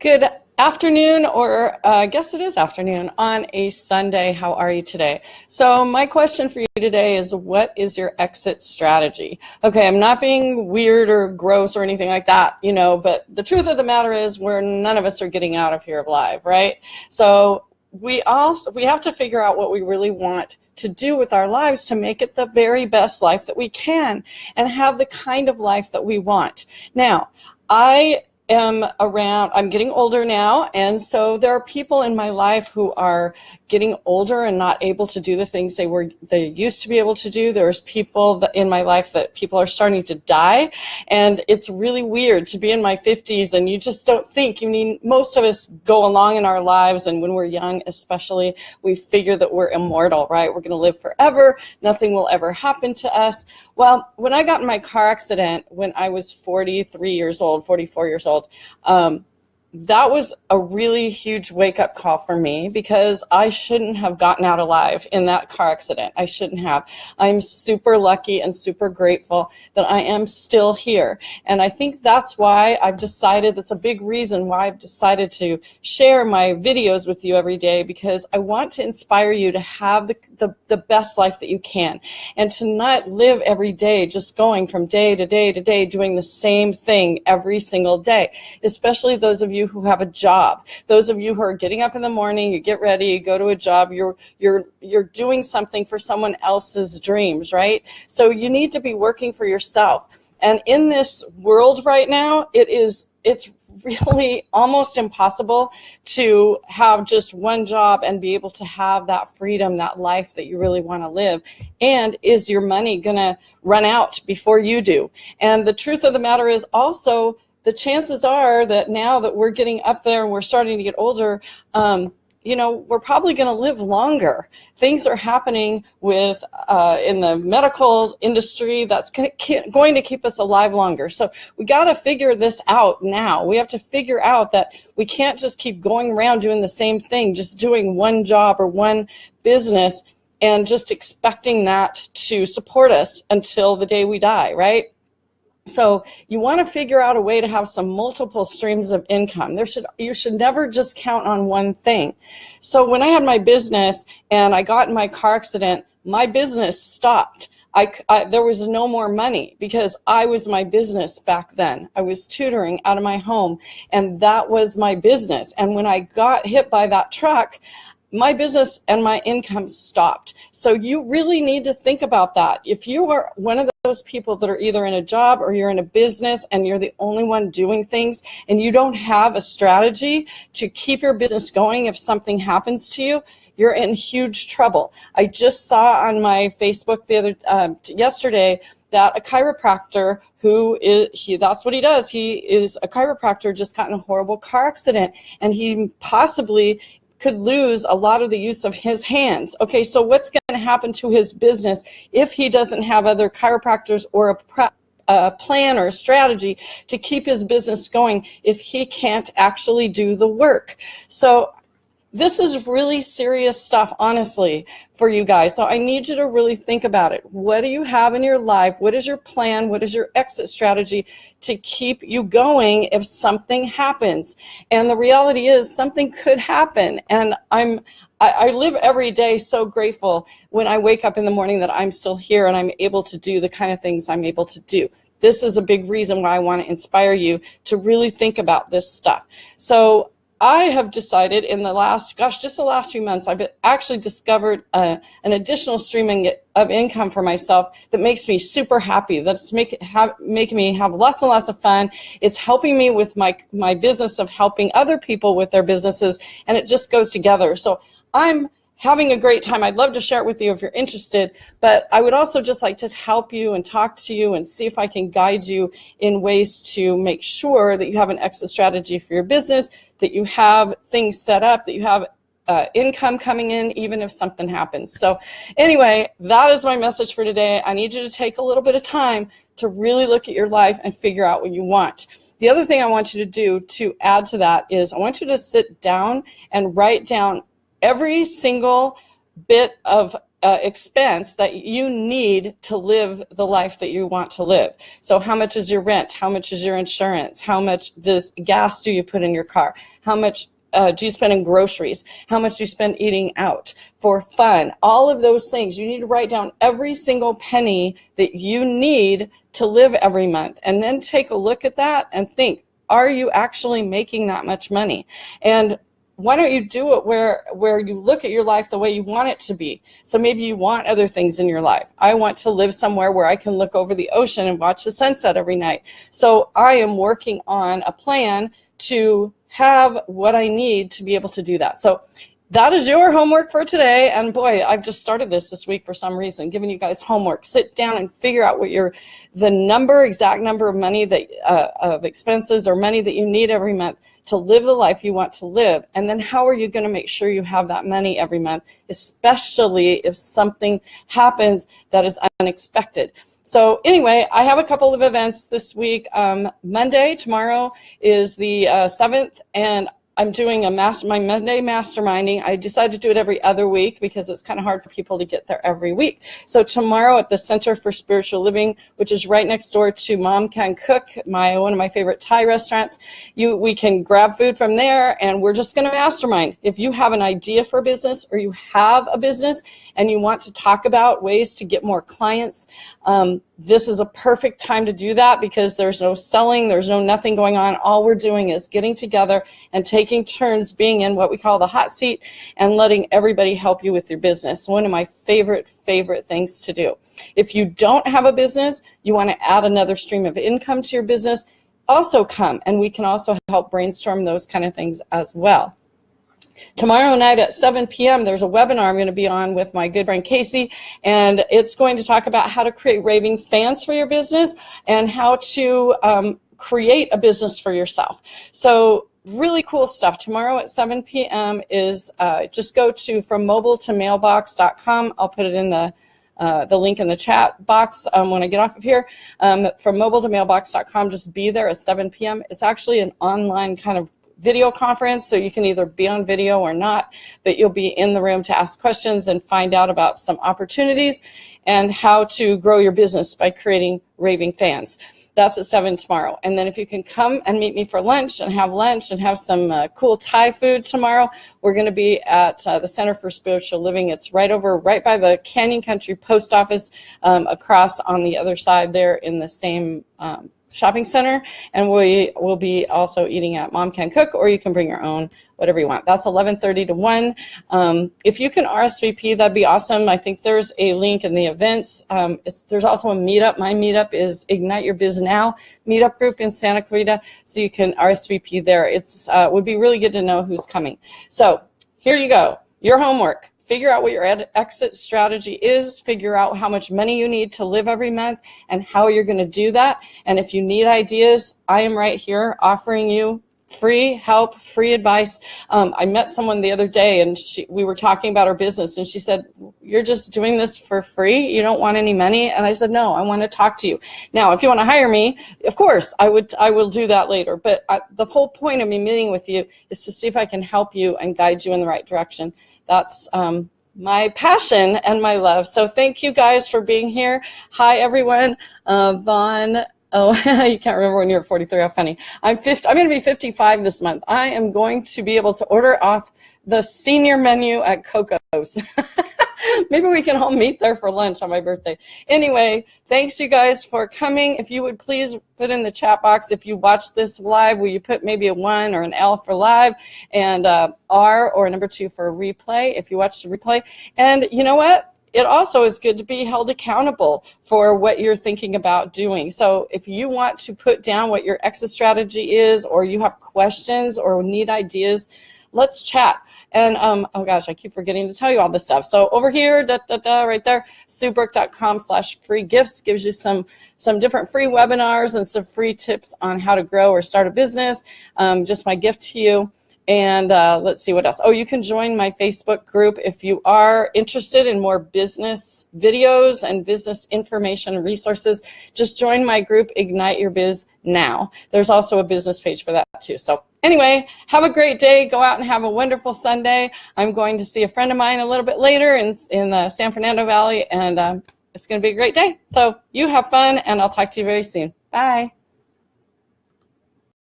Good afternoon, or uh, I guess it is afternoon, on a Sunday. How are you today? So my question for you today is, what is your exit strategy? Okay, I'm not being weird or gross or anything like that, you know, but the truth of the matter is we're none of us are getting out of here alive, right? So we also we have to figure out what we really want to do with our lives to make it the very best life that we can and have the kind of life that we want. Now, I am around, I'm getting older now, and so there are people in my life who are getting older and not able to do the things they were they used to be able to do. There's people in my life that people are starting to die, and it's really weird to be in my 50s and you just don't think. I mean, most of us go along in our lives, and when we're young, especially, we figure that we're immortal, right? We're going to live forever. Nothing will ever happen to us. Well, when I got in my car accident when I was 43 years old, 44 years old, um, that was a really huge wake up call for me because I shouldn't have gotten out alive in that car accident. I shouldn't have. I'm super lucky and super grateful that I am still here. And I think that's why I've decided, that's a big reason why I've decided to share my videos with you every day because I want to inspire you to have the, the, the best life that you can and to not live every day just going from day to day to day doing the same thing every single day, especially those of you you who have a job. Those of you who are getting up in the morning, you get ready, you go to a job, you're, you're, you're doing something for someone else's dreams, right? So you need to be working for yourself. And in this world right now, it is, it's really almost impossible to have just one job and be able to have that freedom, that life that you really want to live. And is your money going to run out before you do? And the truth of the matter is also the chances are that now that we're getting up there and we're starting to get older, um, you know, we're probably going to live longer. Things are happening with uh, in the medical industry that's going to keep us alive longer. So we got to figure this out now. We have to figure out that we can't just keep going around doing the same thing, just doing one job or one business and just expecting that to support us until the day we die, right? So you want to figure out a way to have some multiple streams of income. There should you should never just count on one thing. So when I had my business and I got in my car accident, my business stopped. I, I, there was no more money because I was my business back then. I was tutoring out of my home and that was my business. And when I got hit by that truck, my business and my income stopped. So you really need to think about that. If you are one of those people that are either in a job or you're in a business and you're the only one doing things and you don't have a strategy to keep your business going if something happens to you, you're in huge trouble. I just saw on my Facebook the other uh, yesterday that a chiropractor who is he that's what he does he is a chiropractor just got in a horrible car accident and he possibly could lose a lot of the use of his hands. Okay, so what's going to happen to his business if he doesn't have other chiropractors or a a plan or a strategy to keep his business going if he can't actually do the work. So this is really serious stuff, honestly, for you guys. So I need you to really think about it. What do you have in your life? What is your plan? What is your exit strategy to keep you going if something happens? And the reality is something could happen. And I'm, I, I live every day so grateful when I wake up in the morning that I'm still here and I'm able to do the kind of things I'm able to do this is a big reason why I want to inspire you to really think about this stuff. So I have decided in the last, gosh, just the last few months, I've actually discovered uh, an additional streaming of income for myself that makes me super happy. That's make, have, making me have lots and lots of fun. It's helping me with my, my business of helping other people with their businesses, and it just goes together. So I'm having a great time. I'd love to share it with you if you're interested, but I would also just like to help you and talk to you and see if I can guide you in ways to make sure that you have an exit strategy for your business, that you have things set up, that you have uh, income coming in even if something happens. So anyway, that is my message for today. I need you to take a little bit of time to really look at your life and figure out what you want. The other thing I want you to do to add to that is I want you to sit down and write down every single bit of uh, expense that you need to live the life that you want to live. So how much is your rent? How much is your insurance? How much does gas do you put in your car? How much uh, do you spend in groceries? How much do you spend eating out for fun? All of those things. You need to write down every single penny that you need to live every month and then take a look at that and think, are you actually making that much money? And why don't you do it where where you look at your life the way you want it to be? So maybe you want other things in your life. I want to live somewhere where i can look over the ocean and watch the sunset every night. So i am working on a plan to have what i need to be able to do that. So that is your homework for today. And boy, I've just started this this week for some reason, giving you guys homework. Sit down and figure out what your the number, exact number of money that uh, of expenses or money that you need every month to live the life you want to live. And then how are you going to make sure you have that money every month, especially if something happens that is unexpected. So anyway, I have a couple of events this week. Um, Monday, tomorrow is the uh, 7th, and I'm doing a master, my Monday masterminding. I decided to do it every other week because it's kind of hard for people to get there every week. So tomorrow at the Center for Spiritual Living, which is right next door to Mom Can Cook, my one of my favorite Thai restaurants, you we can grab food from there and we're just going to mastermind. If you have an idea for a business or you have a business and you want to talk about ways to get more clients, um, this is a perfect time to do that because there's no selling, there's no nothing going on. All we're doing is getting together and taking turns being in what we call the hot seat and letting everybody help you with your business. One of my favorite, favorite things to do. If you don't have a business, you want to add another stream of income to your business, also come and we can also help brainstorm those kind of things as well. Tomorrow night at 7 p.m., there's a webinar I'm going to be on with my good friend Casey, and it's going to talk about how to create raving fans for your business and how to um, create a business for yourself. So really cool stuff. Tomorrow at 7 p.m. is uh, just go to from mobile to mailbox.com. I'll put it in the uh, the link in the chat box um, when I get off of here. Um, from mobile to mailbox.com, just be there at 7 p.m. It's actually an online kind of video conference, so you can either be on video or not, but you'll be in the room to ask questions and find out about some opportunities and how to grow your business by creating raving fans. That's at 7 tomorrow. And then if you can come and meet me for lunch and have lunch and have some uh, cool Thai food tomorrow, we're going to be at uh, the Center for Spiritual Living. It's right over, right by the Canyon Country Post Office, um, across on the other side there in the same um, shopping center and we will be also eating at mom can cook or you can bring your own whatever you want. That's 11:30 to 1 um, if you can RSVP that'd be awesome. I think there's a link in the events. Um, there's also a meetup. My meetup is ignite your biz now meetup group in Santa Clarita so you can RSVP there. It's uh, would be really good to know who's coming. So here you go. Your homework figure out what your exit strategy is, figure out how much money you need to live every month and how you're going to do that. And if you need ideas, I am right here offering you free help, free advice. Um, I met someone the other day and she, we were talking about her business and she said, you're just doing this for free? You don't want any money? And I said, no, I want to talk to you. Now, if you want to hire me, of course, I would, I will do that later. But I, the whole point of me meeting with you is to see if I can help you and guide you in the right direction that's um, my passion and my love. So thank you guys for being here. Hi, everyone. Uh, Vaughn. Oh, you can't remember when you're 43. How funny. I'm 50, I'm going to be 55 this month. I am going to be able to order off the senior menu at Coco's. Maybe we can all meet there for lunch on my birthday. Anyway, thanks you guys for coming. If you would please put in the chat box, if you watch this live, will you put maybe a one or an L for live and uh, R or number two for replay if you watch the replay. And you know what? It also is good to be held accountable for what you're thinking about doing. So if you want to put down what your exit strategy is or you have questions or need ideas, let's chat. And um, oh gosh, I keep forgetting to tell you all this stuff. So over here, da, da, da, right there, suebrooke.com slash free gifts gives you some, some different free webinars and some free tips on how to grow or start a business. Um, just my gift to you. And uh, let's see what else. Oh, you can join my Facebook group if you are interested in more business videos and business information resources. Just join my group, Ignite Your Biz Now. There's also a business page for that too. So anyway, have a great day. Go out and have a wonderful Sunday. I'm going to see a friend of mine a little bit later in, in the San Fernando Valley, and um, it's going to be a great day. So you have fun, and I'll talk to you very soon. Bye.